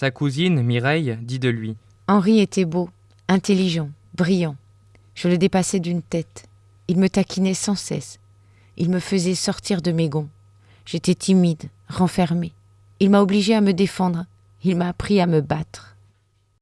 Sa cousine, Mireille, dit de lui. Henri était beau, intelligent, brillant. Je le dépassais d'une tête. Il me taquinait sans cesse. Il me faisait sortir de mes gonds. J'étais timide, renfermée. Il m'a obligée à me défendre. Il m'a appris à me battre.